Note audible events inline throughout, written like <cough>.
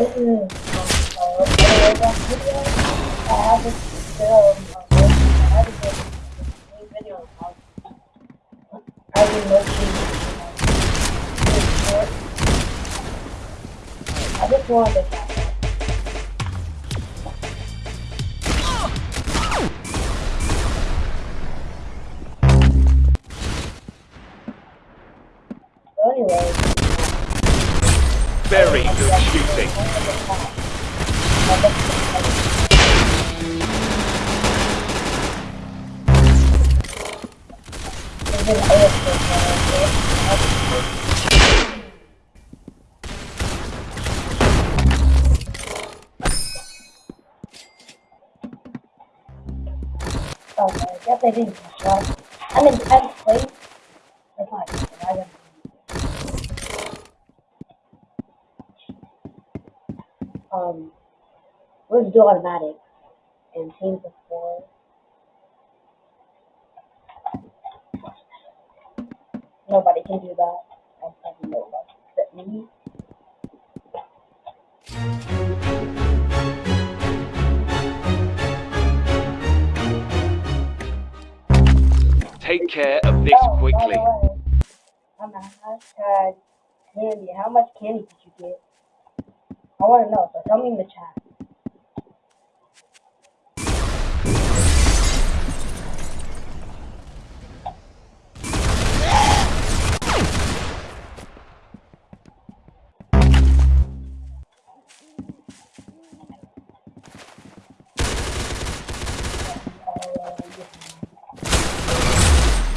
I I just wanted to Okay, I guess I didn't up. I'm in 10th place. Not good. I don't Um, let's do automatic. And teams of four. Nobody can do that. I except me. Take care of this Oh, quickly. on the hashtag candy, how much candy did you get? I want to know, so tell me in the chat.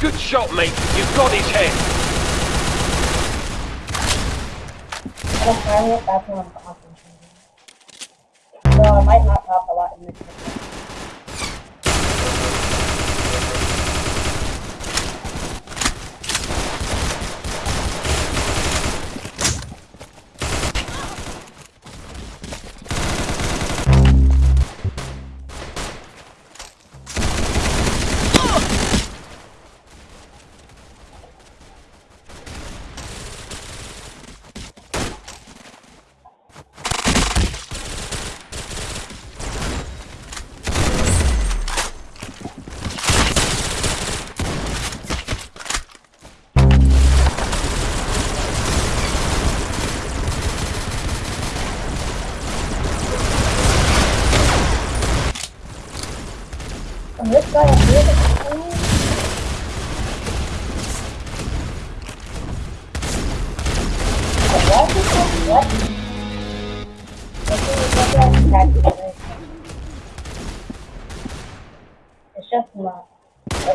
Good shot, mate. You've got his head. I don't find it, that's when I'm. So I might not talk a lot in this video.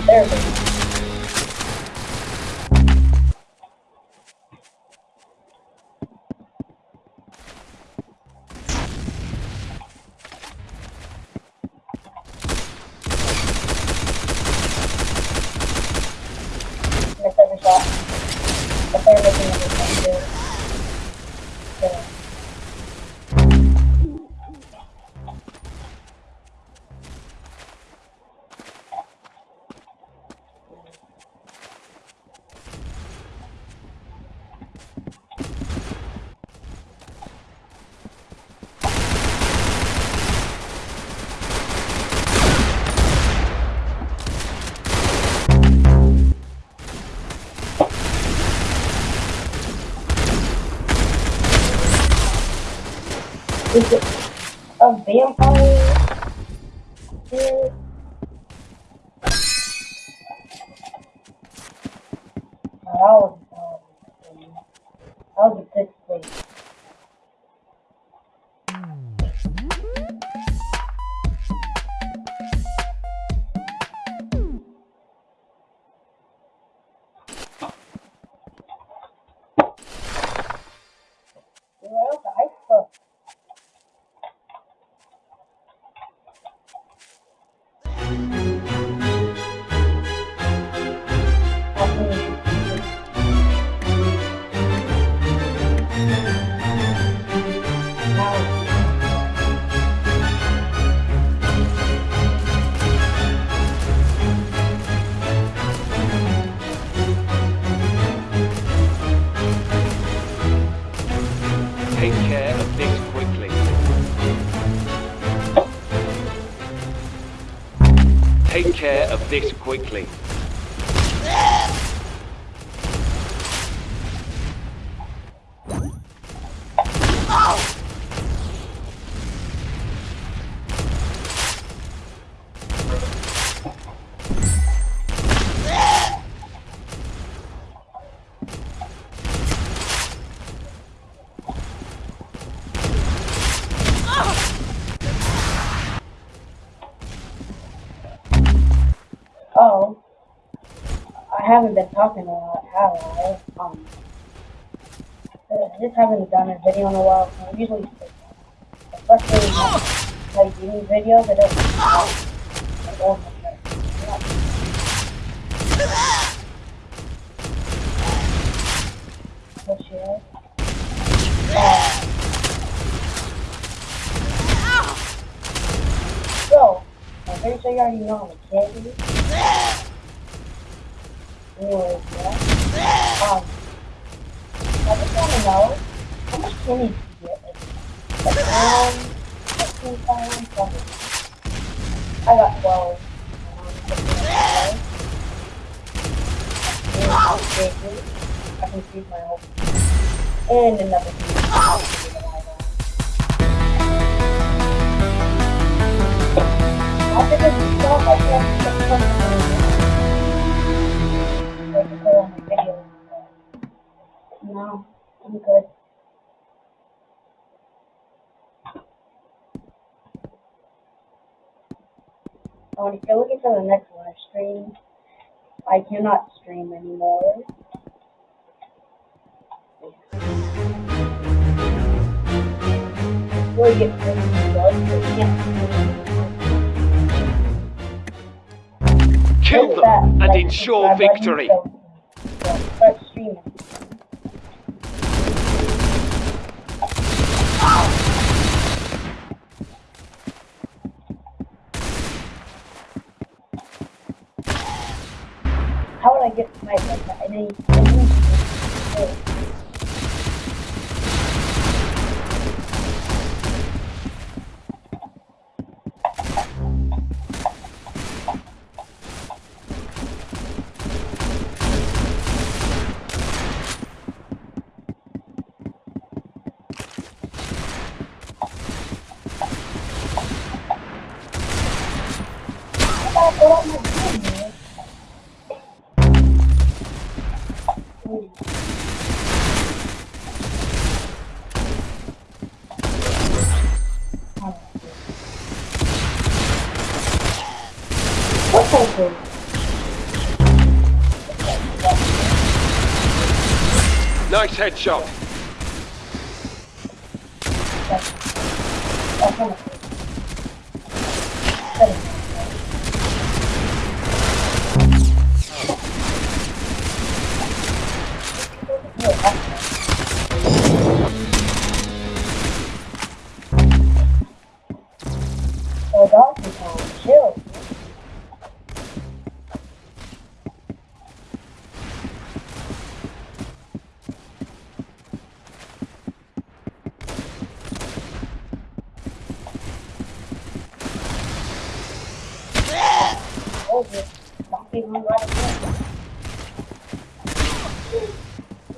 therapy. Is it a vampire? Care of this quickly. Take care of this quickly. I haven't been talking a lot, have I? Um, I just haven't done a video in a while. I usually, especially like gaming videos, I don't. I don't Oh shit. Uh, so, I'm pretty sure you already know I'm a kid. Um, I just want to know how much candy did you get? Like, um, 15 pounds, something. I got 12. Um, 15 pounds. And I'm big. I can feed my whole and another stuff, I can't get something. Like No, I'm good. I want to still looking for the next live stream. I cannot stream anymore. Really get really blood, I can't Kill them and ensure victory. so- so Start streaming. Nice headshot. That's, that's Oh.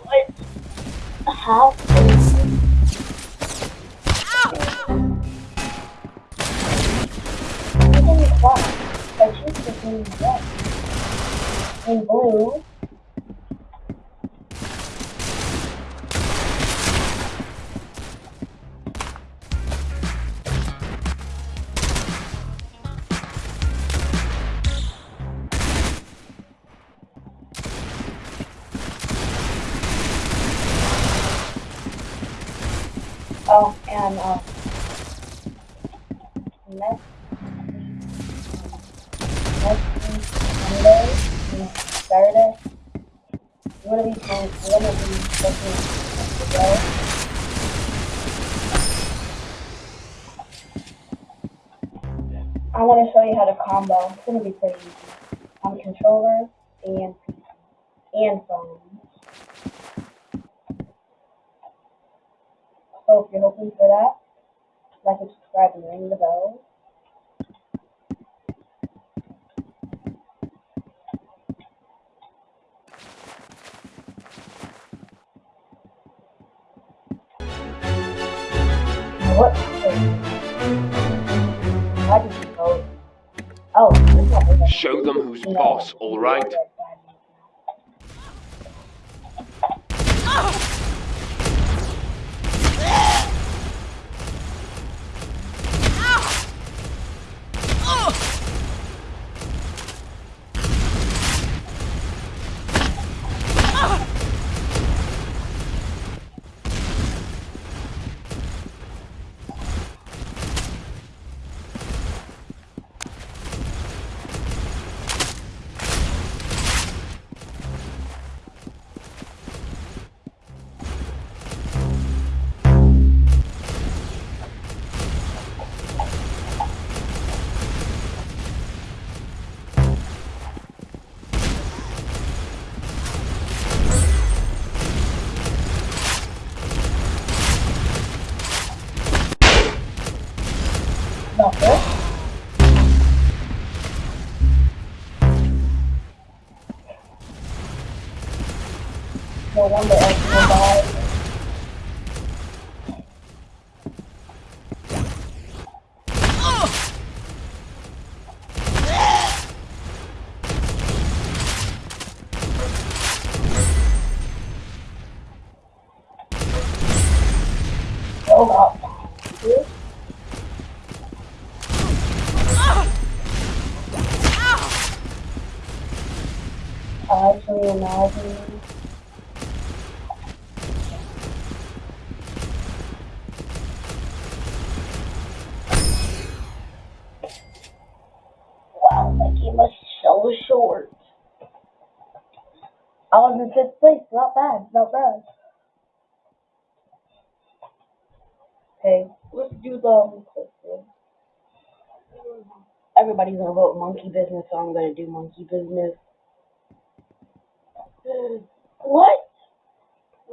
What? How? Is white. I choose to be red. Blue. Oh, and next next week Monday, and Saturday. One of these days, one of these looking to go. I want to show you how to combo. It's gonna be pretty easy on controller and and phone. So if you're looking for that, like and subscribe and ring the bell. What? Oh, it's not really- Show them who's boss, all No wonder everyone died. I was in fifth place, not bad, not bad. Okay, let's do the Everybody's gonna vote monkey business, so I'm gonna do monkey business. What?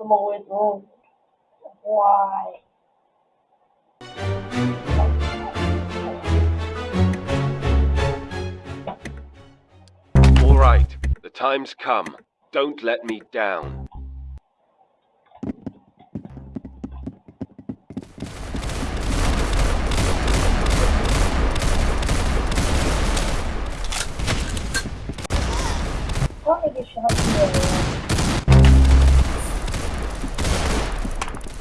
I'm always wrong. Why? All right, the time's come. Don't let me down. How did I get shot from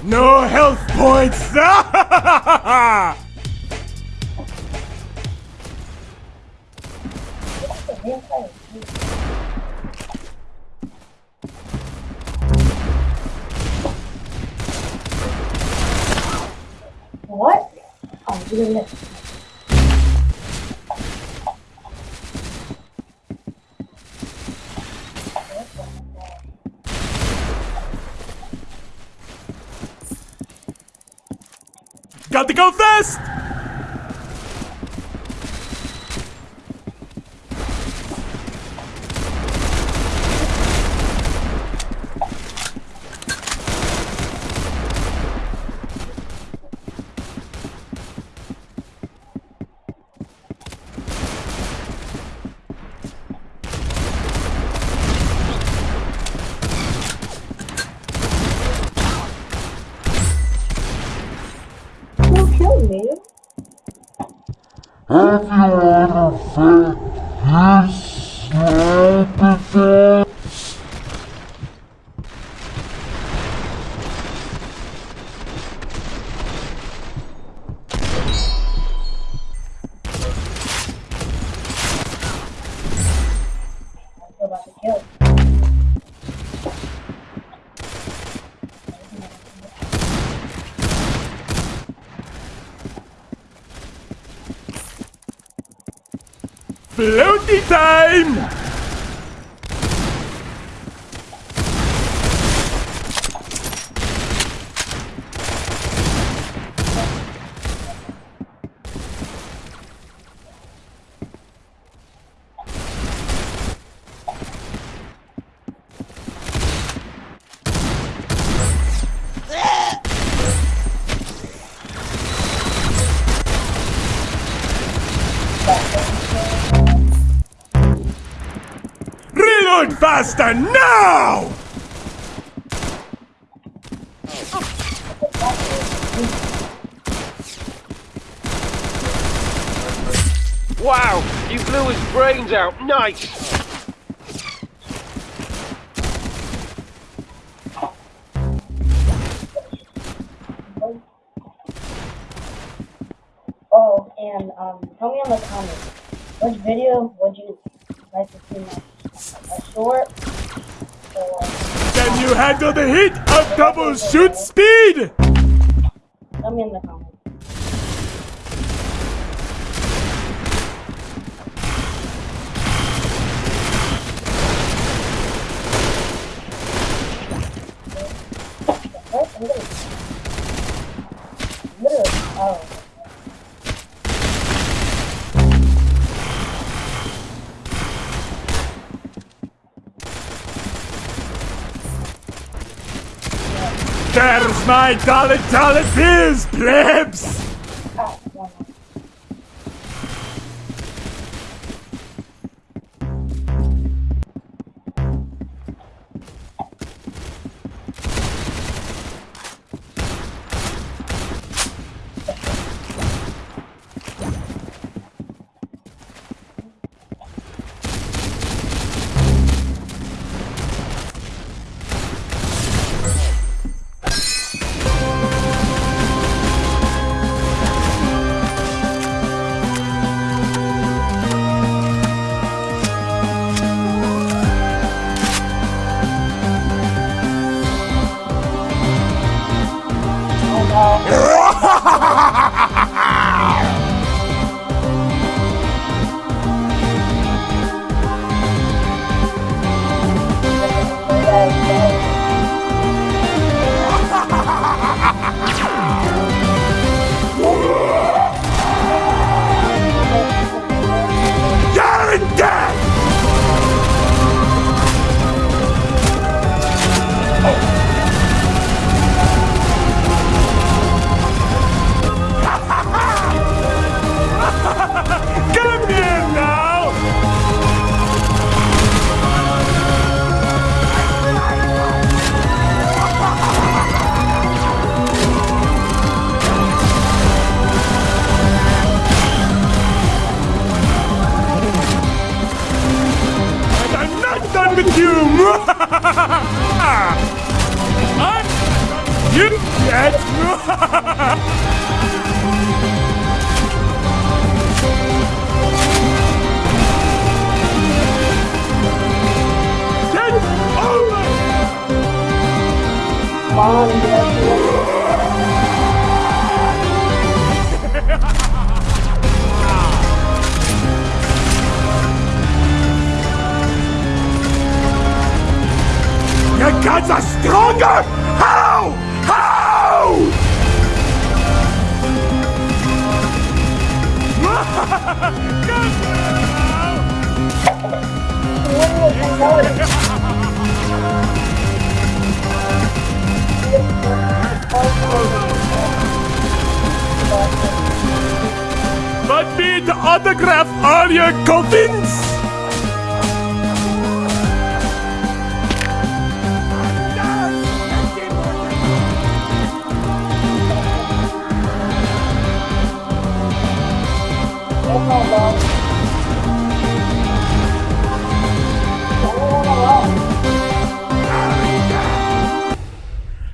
the No health points! <laughs> What? Oh, this. Got to go fast! Don't kill me. Have Floaty time! Faster now! Wow, you blew his brains out. Nice. Oh, and um, tell me in the comments which video would you like to see next? A short or Can you handle the heat of double shoot speed? My dollar dollar bills, plebs! Over! Mom, yes, Your gods are stronger! But me the autograph all your coffins!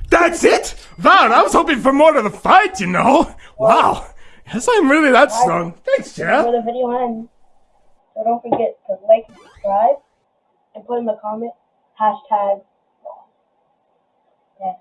That's it? Wow, I was hoping for more to the fight, you know. Wow. Guess I'm really that strong. Thanks, Where Jeff. the video. So don't forget to like, and subscribe, and put in the comment hashtag. Yeah.